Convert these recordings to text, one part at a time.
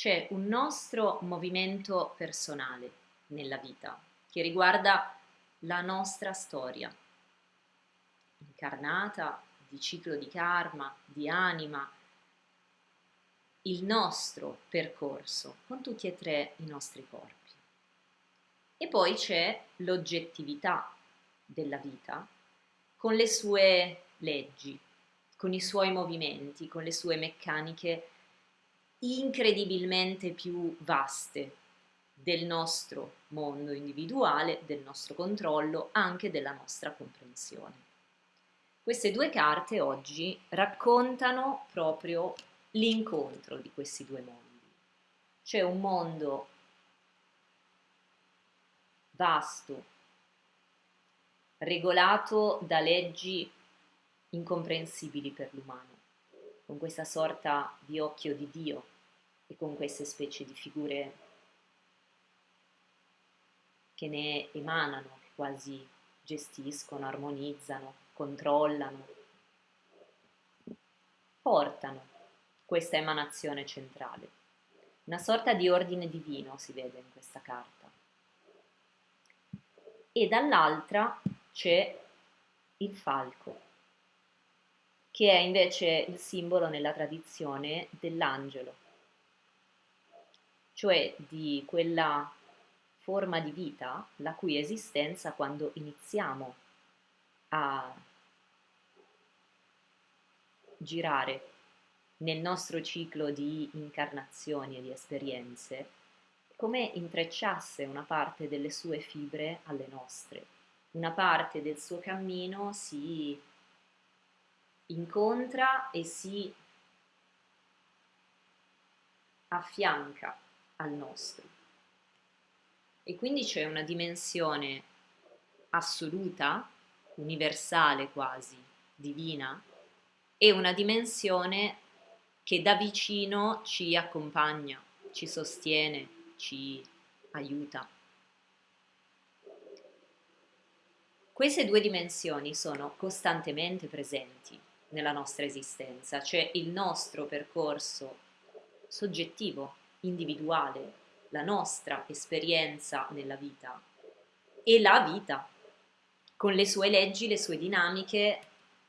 c'è un nostro movimento personale nella vita che riguarda la nostra storia incarnata di ciclo di karma, di anima, il nostro percorso con tutti e tre i nostri corpi. E poi c'è l'oggettività della vita con le sue leggi, con i suoi movimenti, con le sue meccaniche incredibilmente più vaste del nostro mondo individuale, del nostro controllo, anche della nostra comprensione. Queste due carte oggi raccontano proprio l'incontro di questi due mondi. C'è un mondo vasto, regolato da leggi incomprensibili per l'umano, con questa sorta di occhio di Dio e con queste specie di figure che ne emanano, che quasi gestiscono, armonizzano, controllano, portano questa emanazione centrale. Una sorta di ordine divino si vede in questa carta. E dall'altra c'è il falco, che è invece il simbolo nella tradizione dell'angelo, cioè di quella forma di vita la cui esistenza quando iniziamo a girare nel nostro ciclo di incarnazioni e di esperienze, come intrecciasse una parte delle sue fibre alle nostre, una parte del suo cammino si incontra e si affianca al nostro. E quindi c'è una dimensione assoluta, universale quasi, divina, e una dimensione che da vicino ci accompagna, ci sostiene, ci aiuta. Queste due dimensioni sono costantemente presenti nella nostra esistenza, cioè il nostro percorso soggettivo, individuale, la nostra esperienza nella vita e la vita, con le sue leggi, le sue dinamiche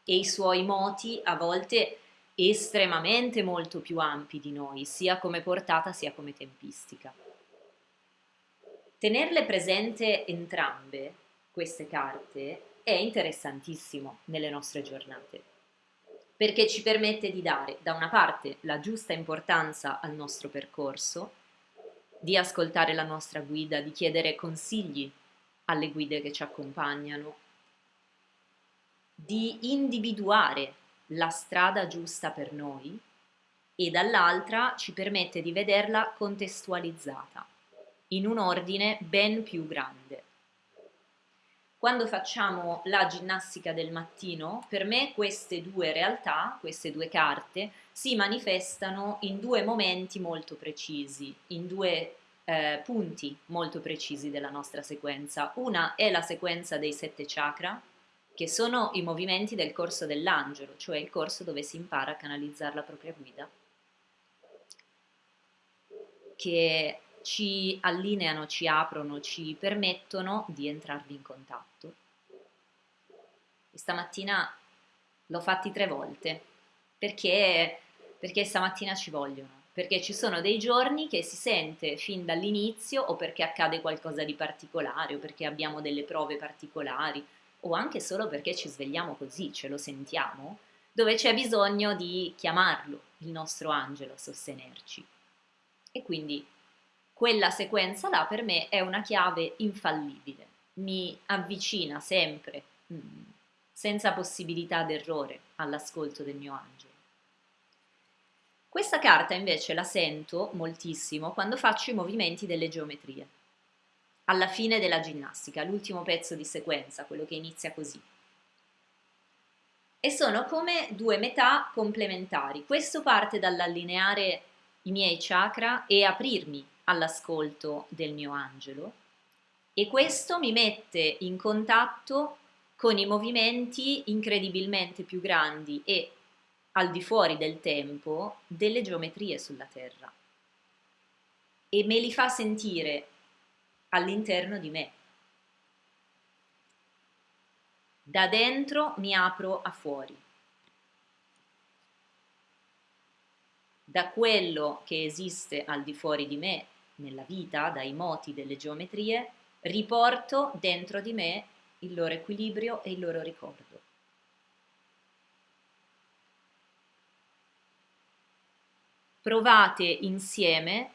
e i suoi moti a volte estremamente molto più ampi di noi, sia come portata sia come tempistica. Tenerle presente entrambe, queste carte, è interessantissimo nelle nostre giornate perché ci permette di dare da una parte la giusta importanza al nostro percorso, di ascoltare la nostra guida, di chiedere consigli alle guide che ci accompagnano, di individuare la strada giusta per noi e dall'altra ci permette di vederla contestualizzata in un ordine ben più grande quando facciamo la ginnastica del mattino, per me queste due realtà, queste due carte, si manifestano in due momenti molto precisi, in due eh, punti molto precisi della nostra sequenza. Una è la sequenza dei sette chakra, che sono i movimenti del corso dell'angelo, cioè il corso dove si impara a canalizzare la propria guida, che ci allineano, ci aprono, ci permettono di entrarvi in contatto. Stamattina l'ho fatti tre volte perché, perché stamattina ci vogliono, perché ci sono dei giorni che si sente fin dall'inizio o perché accade qualcosa di particolare o perché abbiamo delle prove particolari o anche solo perché ci svegliamo così, ce lo sentiamo, dove c'è bisogno di chiamarlo, il nostro angelo, a sostenerci. E quindi quella sequenza là per me è una chiave infallibile, mi avvicina sempre, mm, senza possibilità d'errore, all'ascolto del mio angelo. Questa carta invece la sento moltissimo quando faccio i movimenti delle geometrie, alla fine della ginnastica, l'ultimo pezzo di sequenza, quello che inizia così. E sono come due metà complementari. Questo parte dall'allineare i miei chakra e aprirmi all'ascolto del mio angelo e questo mi mette in contatto con i movimenti incredibilmente più grandi e al di fuori del tempo delle geometrie sulla Terra. e me li fa sentire all'interno di me. Da dentro mi apro a fuori. Da quello che esiste al di fuori di me, nella vita, dai moti delle geometrie, riporto dentro di me il loro equilibrio e il loro ricordo. Provate insieme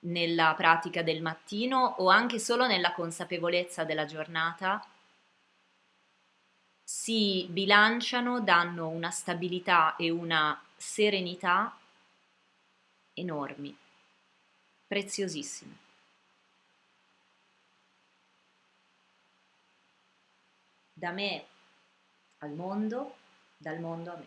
nella pratica del mattino o anche solo nella consapevolezza della giornata si bilanciano, danno una stabilità e una serenità enormi, preziosissime. Da me al mondo, dal mondo a me.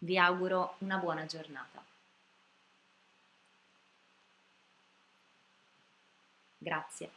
Vi auguro una buona giornata. Grazie.